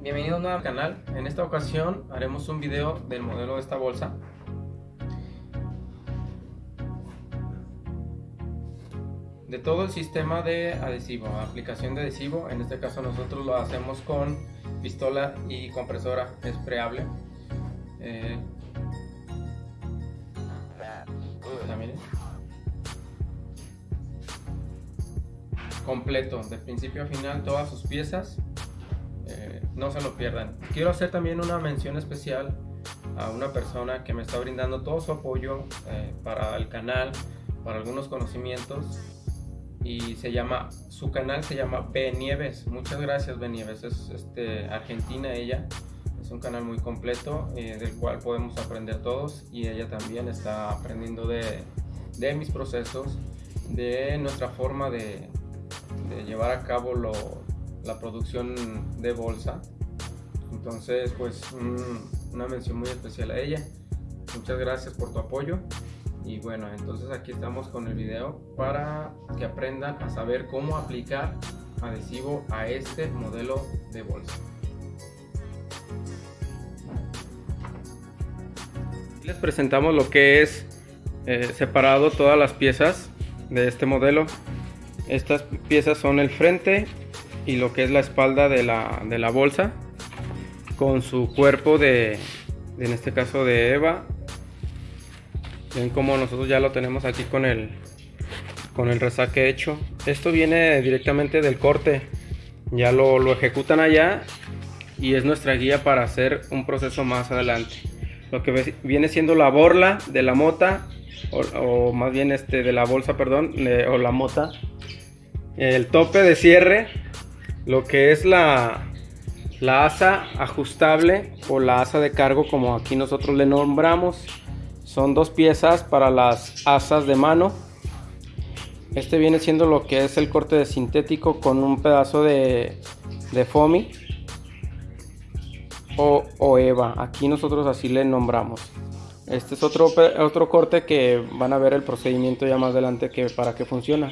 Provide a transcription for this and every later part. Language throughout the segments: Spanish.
Bienvenido nuevo al canal. En esta ocasión haremos un video del modelo de esta bolsa. De todo el sistema de adhesivo, aplicación de adhesivo, en este caso nosotros lo hacemos con pistola y compresora espreable. Eh, completo, de principio a final, todas sus piezas. No se lo pierdan. Quiero hacer también una mención especial a una persona que me está brindando todo su apoyo eh, para el canal, para algunos conocimientos y se llama, su canal se llama B Nieves. Muchas gracias B Nieves, es este, argentina ella. Es un canal muy completo eh, del cual podemos aprender todos y ella también está aprendiendo de, de mis procesos, de nuestra forma de, llevar a cabo la producción de bolsa. Entonces, pues una mención muy especial a ella. Muchas gracias por tu apoyo. Y bueno, entonces aquí estamos con el video para que aprendan a saber cómo aplicar adhesivo a este modelo de bolsa. Les presentamos lo que es eh, separado todas las piezas de este modelo estas piezas son el frente y lo que es la espalda de la, de la bolsa con su cuerpo de, en este caso de Eva. Ven como nosotros ya lo tenemos aquí con el, con el resaque hecho. Esto viene directamente del corte. Ya lo, lo ejecutan allá y es nuestra guía para hacer un proceso más adelante. Lo que viene siendo la borla de la mota o, más bien este de la bolsa, perdón, o la mota el tope de cierre, lo que es la, la asa ajustable o la asa de cargo como aquí nosotros le nombramos. Son dos piezas para las asas de mano. Este viene siendo lo que es el corte de sintético con un pedazo de, de foamy o, o, EVA. Aquí nosotros así le nombramos. Este es otro, otro corte que van a ver el procedimiento ya más adelante que para que funciona.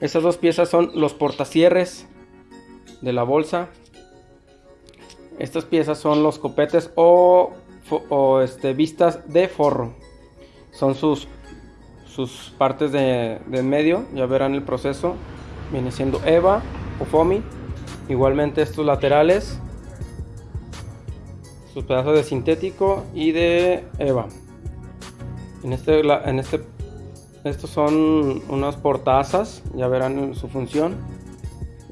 Estas dos piezas son los portacierres de la bolsa. Estas piezas son los copetes o, este, vistas de forro. Son sus, partes de, de medio. Ya verán el proceso. Viene siendo EVA o FOMI. Igualmente estos laterales. Sus pedazos de sintético y de EVA. En este, en este estos son unas portazas, ya verán su función.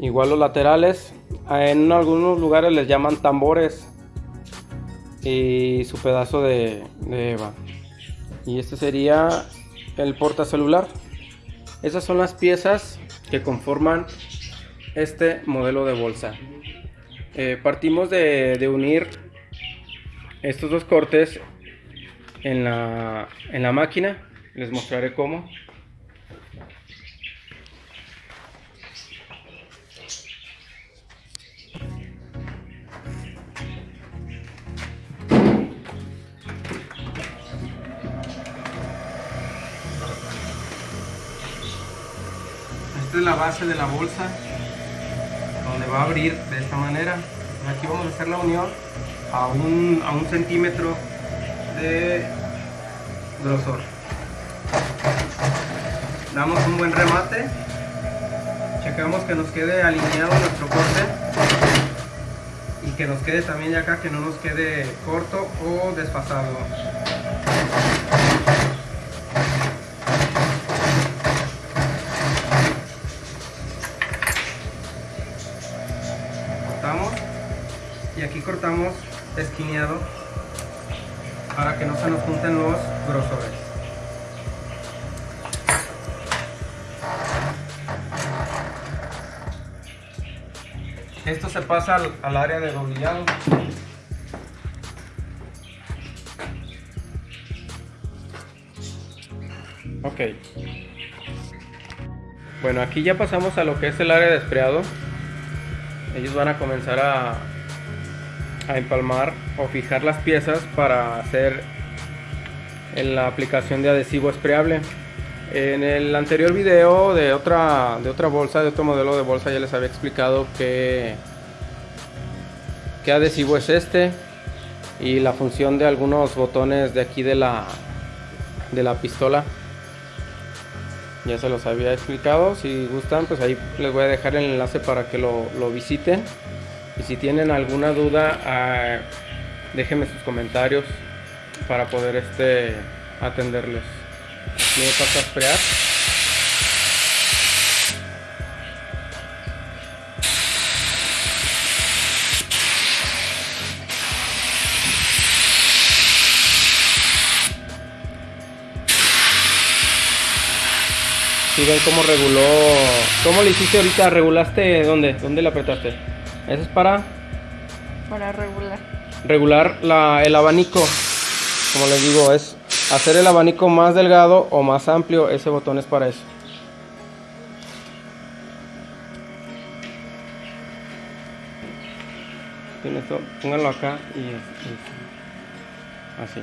Igual los laterales, en algunos lugares les llaman tambores. Y su pedazo de, EVA. Y este sería el porta celular. Esas son las piezas que conforman este modelo de bolsa. Eh, partimos de, unir estos dos cortes en la, en la máquina les mostraré cómo. La base de la bolsa donde va a abrir de esta manera. Aquí vamos a hacer la unión a un, a un centímetro de grosor. Damos un buen remate. Checamos que nos quede alineado nuestro corte y que nos quede también acá que no nos quede corto o desfasado cortamos esquineado para que no se nos junten los grosores Esto se pasa al, área de doblillado. Ok. Bueno, aquí ya pasamos a lo que es el área de espreado. Ellos van a comenzar a, a empalmar o fijar las piezas para hacer en la aplicación de adhesivo espreable. En el anterior video de otra, de otra bolsa, de otro modelo de bolsa, ya les había explicado que qué adhesivo es este y la función de algunos botones de aquí de la de la pistola ya se los había explicado si gustan pues ahí les voy a dejar el enlace para que lo, visiten y si tienen alguna duda ah, déjenme sus comentarios para poder este atenderles me pasa a esperar Si ven cómo reguló. ¿Cómo le hiciste ahorita? ¿Regulaste dónde? ¿Dónde le apretaste? Eso es para. Para regular. Regular la, el abanico. Como les digo, es hacer el abanico más delgado o más amplio. Ese botón es para eso. pónganlo acá y así.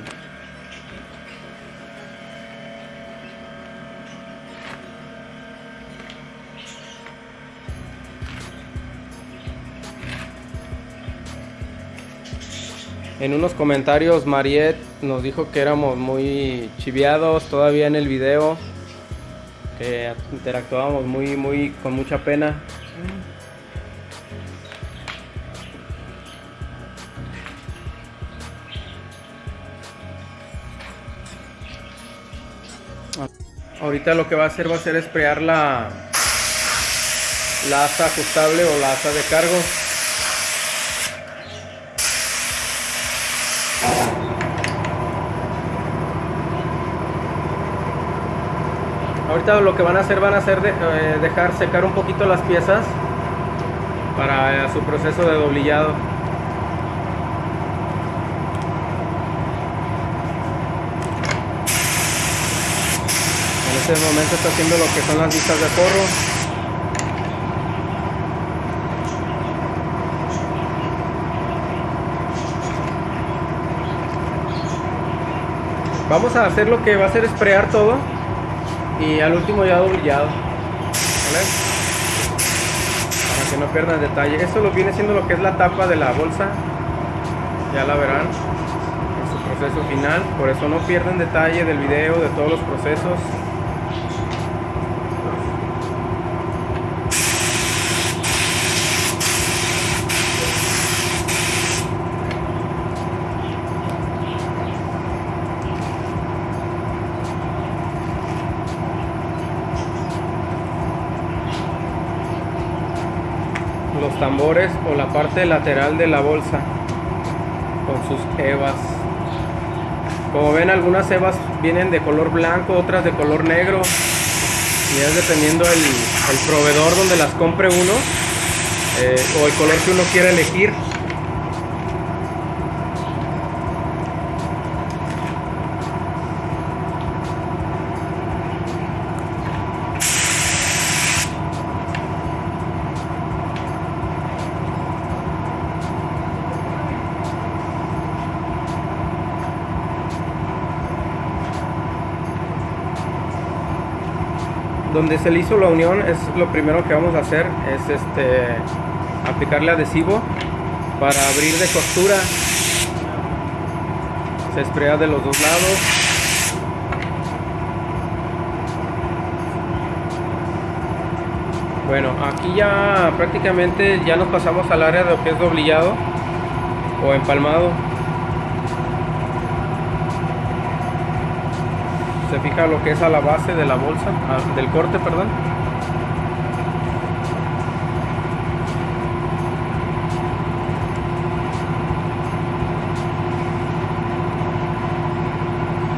En unos comentarios Mariet nos dijo que éramos muy chiviados todavía en el video, que interactuábamos muy, muy, con mucha pena. Ahorita lo que va a hacer va a ser esprear la, la asa ajustable o la asa de cargo. Ahorita lo que van a hacer van a hacer eh, dejar secar un poquito las piezas para su proceso de doblillado. En este momento está haciendo lo que son las vistas de forro. Vamos a hacer lo que va a hacer esprear todo y al último ya doblillado para que no pierdan detalle. Esto lo viene siendo lo que es la tapa de la bolsa. Ya la verán en su proceso final. Por eso no pierden detalle del video de todos los procesos los tambores o la parte lateral de la bolsa con sus evas como ven algunas evas vienen de color blanco otras de color negro. Y es dependiendo el, proveedor donde las compre uno eh, o el color que uno quiera elegir donde se le hizo la unión es lo primero que vamos a hacer es este aplicarle adhesivo para abrir de costura. Se esprea de los dos lados. Bueno aquí ya prácticamente ya nos pasamos al área de lo que es doblillado o empalmado se fija lo que es a la base de la bolsa, del corte, perdón.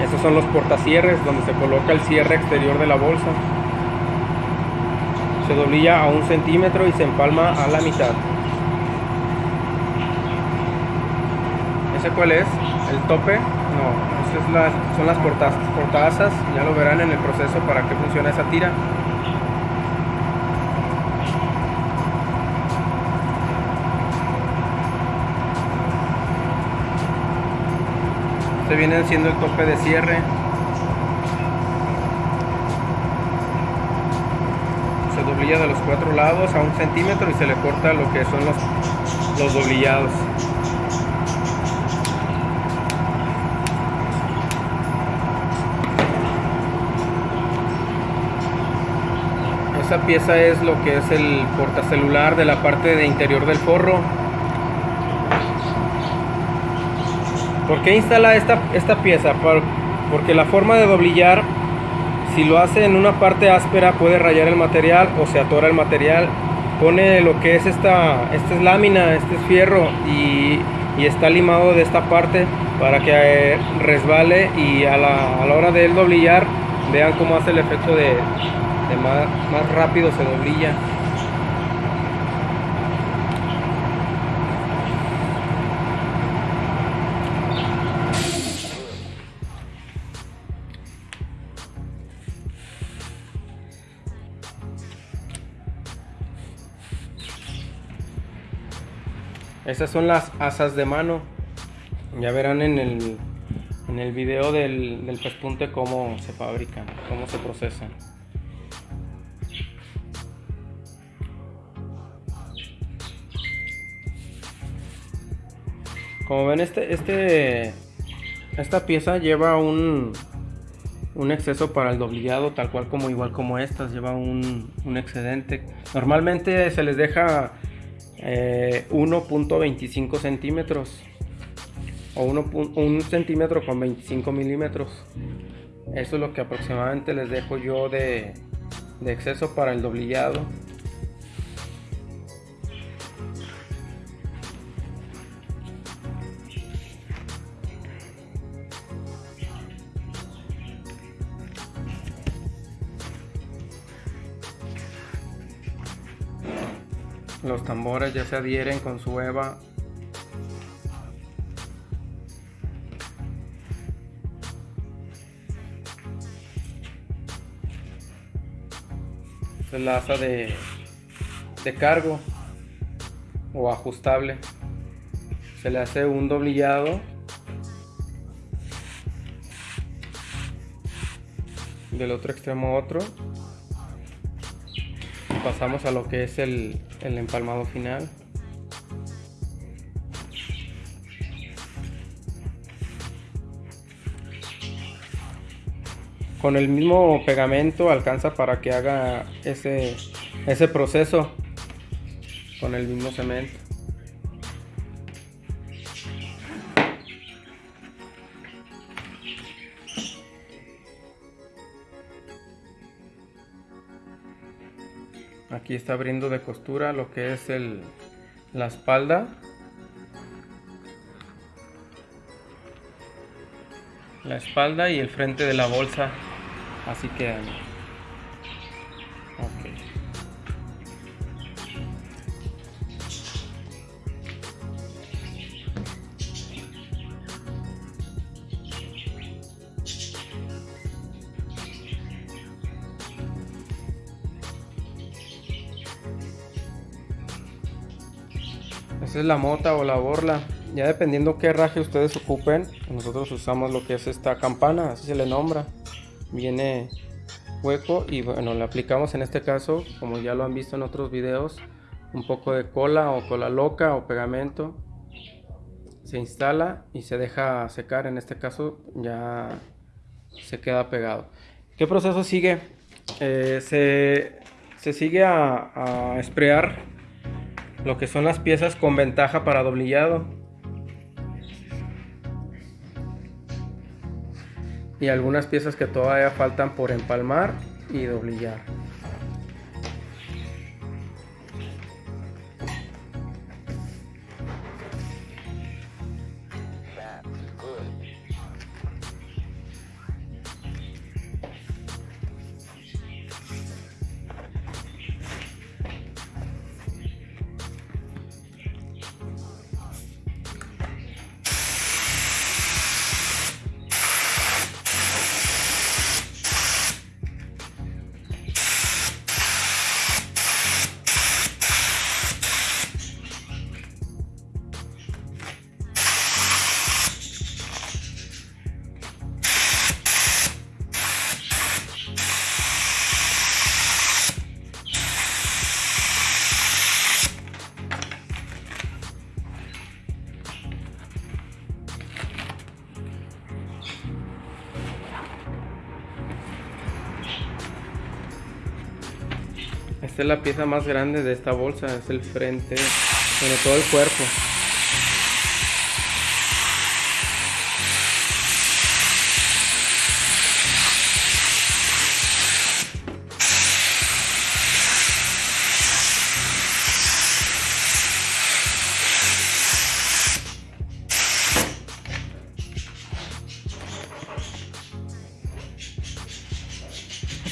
Estos son los portacierres donde se coloca el cierre exterior de la bolsa. Se doblilla a un centímetro y se empalma a la mitad. ¿Ese cuál es? ¿El tope? No, son las portazas, ya lo verán en el proceso para que funcione esa tira. Este viene siendo el tope de cierre. Se doblilla de los cuatro lados a un centímetro y se le corta lo que son los los doblillados. Esta pieza es lo que es el portacelular de la parte de interior del forro. ¿Por qué instala esta, esta pieza? Porque la forma de doblillar, si lo hace en una parte áspera, puede rayar el material o se atora el material. Pone lo que es esta, esta es lámina, este es fierro y, está limado de esta parte para que eh, resbale y a la, a la hora de doblillar vean cómo hace el efecto de, más, más rápido se doblilla. Estas son las asas de mano. Ya verán en el, en el video del, del pespunte cómo se fabrican, cómo se procesan. Como ven, este, este, esta pieza lleva un, un exceso para el doblillado, tal cual como igual como estas, lleva un, excedente. Normalmente se les deja 1.25 eh, centímetros o 1, centímetro con 25 milímetros. Eso es lo que aproximadamente les dejo yo de, de exceso para el doblillado. Los tambores ya se adhieren con su EVA. es la asa de, de cargo o ajustable. Se le hace un doblillado del otro extremo a otro pasamos a lo que es el, el empalmado final. Con el mismo pegamento alcanza para que haga ese, ese proceso con el mismo cemento. Aquí está abriendo de costura lo que es el, la espalda. La espalda y el frente de la bolsa. Así quedan es la mota o la borla. Ya dependiendo qué raje ustedes ocupen, nosotros usamos lo que es esta campana, así se le nombra. Viene hueco y bueno, le aplicamos en este caso, como ya lo han visto en otros videos, un poco de cola o cola loca o pegamento. Se instala y se deja secar, en este caso ya se queda pegado. ¿Qué proceso sigue? Eh, se, sigue a, a esprear lo que son las piezas con ventaja para doblillado. Y algunas piezas que todavía faltan por empalmar y doblillar. Es la pieza más grande de esta bolsa, es el frente, bueno, todo el cuerpo.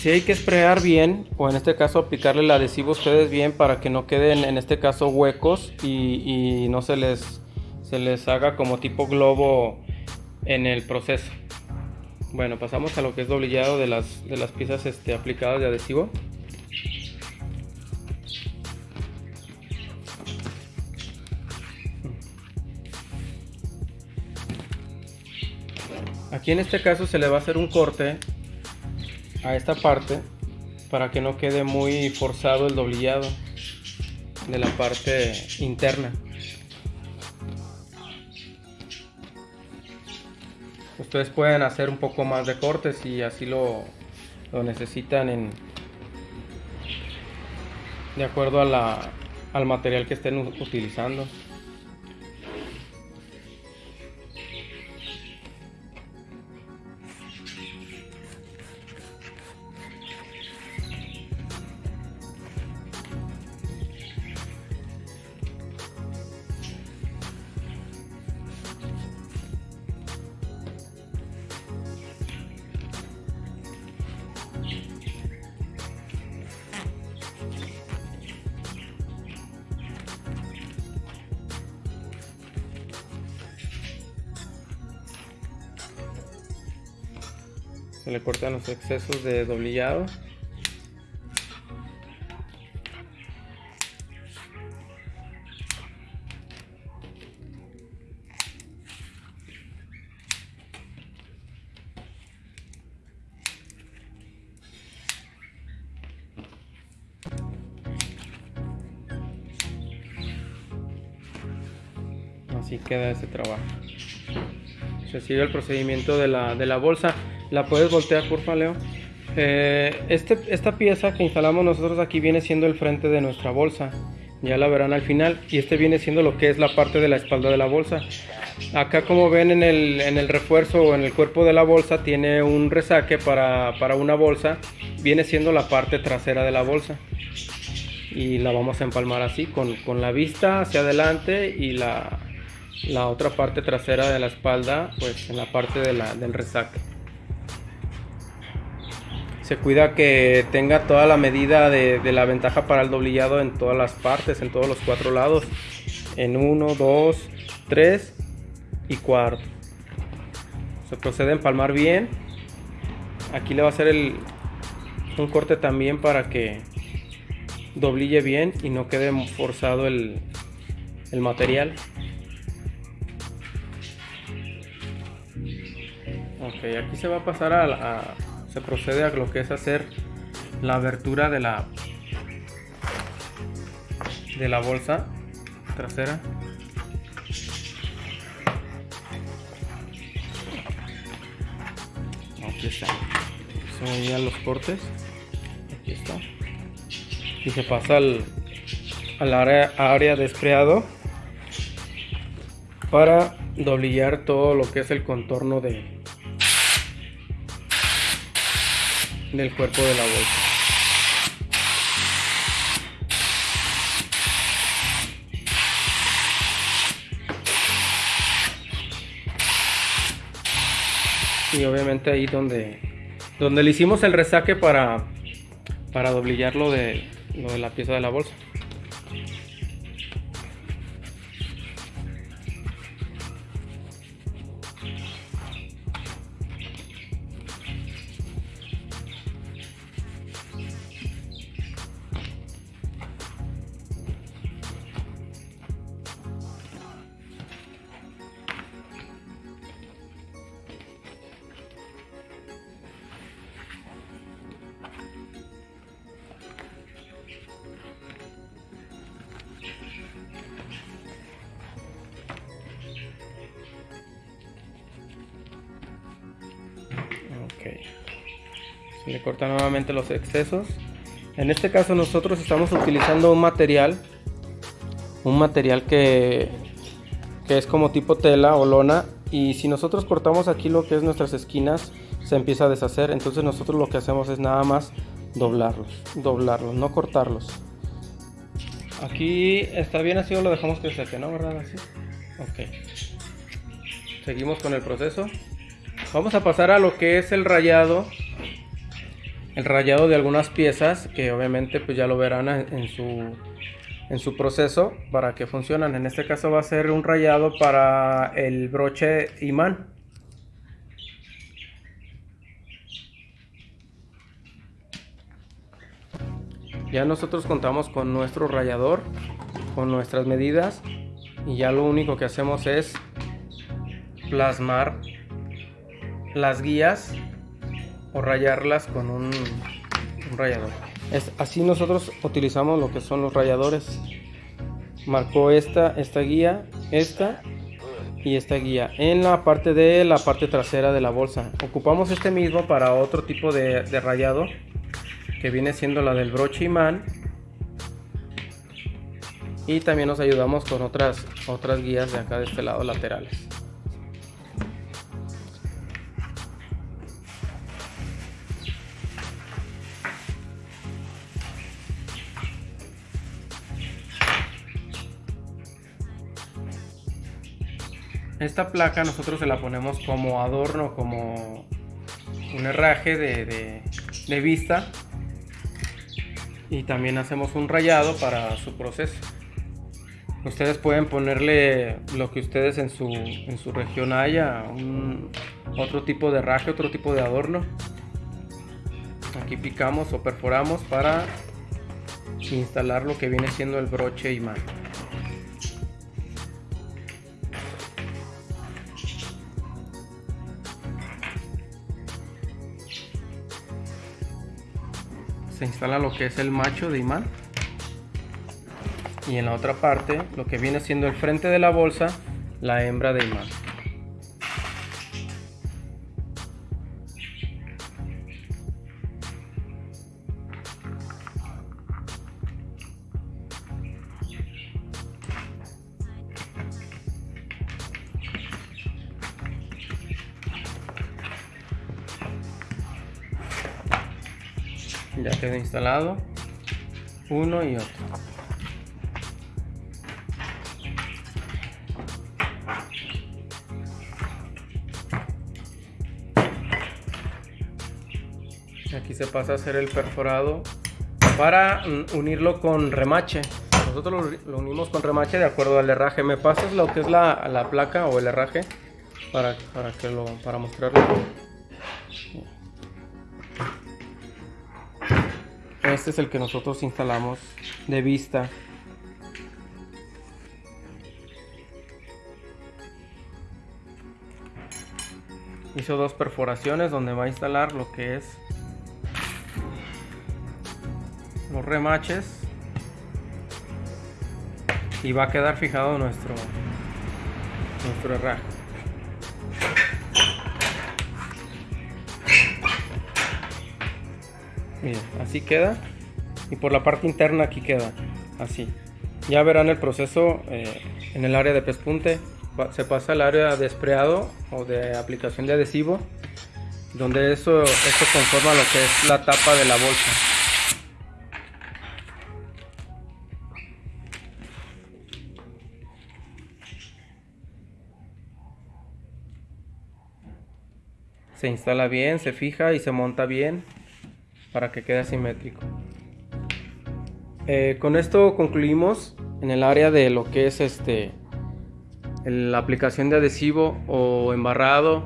Si hay que sprayar bien, o en este caso aplicarle el adhesivo ustedes bien para que no queden en este caso huecos y, no se les, se les haga como tipo globo en el proceso. Bueno, pasamos a lo que es doblillado de las, de las piezas este, aplicadas de adhesivo. Aquí en este caso se le va a hacer un corte a esta parte para que no quede muy forzado el doblillado de la parte interna. Ustedes pueden hacer un poco más de cortes si así lo, lo necesitan en, de acuerdo al material que estén utilizando. Se le cortan los excesos de doblillado. Así queda ese trabajo. Se sigue el procedimiento de la, de la bolsa la puedes voltear, por Leo. Eh, este, esta pieza que instalamos nosotros aquí viene siendo el frente de nuestra bolsa. Ya la verán al final. Y este viene siendo lo que es la parte de la espalda de la bolsa. Acá como ven en el, en el refuerzo o en el cuerpo de la bolsa tiene un resaque para, para una bolsa. Viene siendo la parte trasera de la bolsa. Y la vamos a empalmar así, con, con la vista hacia adelante y la, la otra parte trasera de la espalda pues en la parte de del resaque se cuida que tenga toda la medida de, la ventaja para el doblillado en todas las partes, en todos los cuatro lados. En 1, 2, 3 y cuarto. Se procede a empalmar bien. Aquí le va a hacer el, un corte también para que doblille bien y no quede forzado el, el material. Ok, aquí se va a pasar a se procede a lo que es hacer la abertura de la de la bolsa trasera. Aquí está. Son ya los cortes. Aquí está. Y se pasa al, al área, área de espreado para doblillar todo lo que es el contorno de, del cuerpo de la bolsa. Y obviamente ahí donde, donde le hicimos el resaque para, para lo de, lo de la pieza de la bolsa. Le corta nuevamente los excesos. En este caso nosotros estamos utilizando un material, un material que, que es como tipo tela o lona y si nosotros cortamos aquí lo que es nuestras esquinas se empieza a deshacer. Entonces nosotros lo que hacemos es nada más doblarlos doblarlos no cortarlos. Aquí está bien así o lo dejamos que seque no verdad así. Ok. Seguimos con el proceso vamos a pasar a lo que es el rayado el rayado de algunas piezas que obviamente pues ya lo verán en su en su proceso para que funcionen. En este caso va a ser un rayado para el broche imán. Ya nosotros contamos con nuestro rayador, con nuestras medidas y ya lo único que hacemos es plasmar las guías o rayarlas con un, rayador así nosotros utilizamos lo que son los rayadores. Marcó esta, esta guía, esta y esta guía en la parte de la parte trasera de la bolsa. Ocupamos este mismo para otro tipo de, de rayado que viene siendo la del broche imán y también nos ayudamos con otras otras guías de acá de este lado laterales. Esta placa nosotros se la ponemos como adorno, como un herraje de, vista. Y también hacemos un rayado para su proceso. Ustedes pueden ponerle lo que ustedes en su, en su región haya, otro tipo de herraje, otro tipo de adorno. Aquí picamos o perforamos para instalar lo que viene siendo el broche imán. Se instala lo que es el macho de imán. Y en la otra parte lo que viene siendo el frente de la bolsa la hembra de imán instalado uno y otro. Aquí se pasa a hacer el perforado para unirlo con remache. Nosotros lo, unimos con remache de acuerdo al herraje. Me pasas lo que es la, la placa o el herraje para, para que lo para mostrarlo Este es el que nosotros instalamos de vista. Hizo dos perforaciones donde va a instalar lo que es los remaches y va a quedar fijado nuestro nuestro herraje. Así queda. Y por la parte interna aquí queda, así. Ya verán el proceso eh, en el área de pespunte. Se pasa al área de espreado o de aplicación de adhesivo, donde eso, conforma lo que es la tapa de la bolsa. Se instala bien, se fija y se monta bien para que quede simétrico. Eh, con esto concluimos en el área de lo que es este la aplicación de adhesivo o embarrado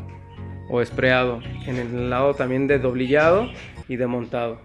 o espreado en el lado también de doblillado y de montado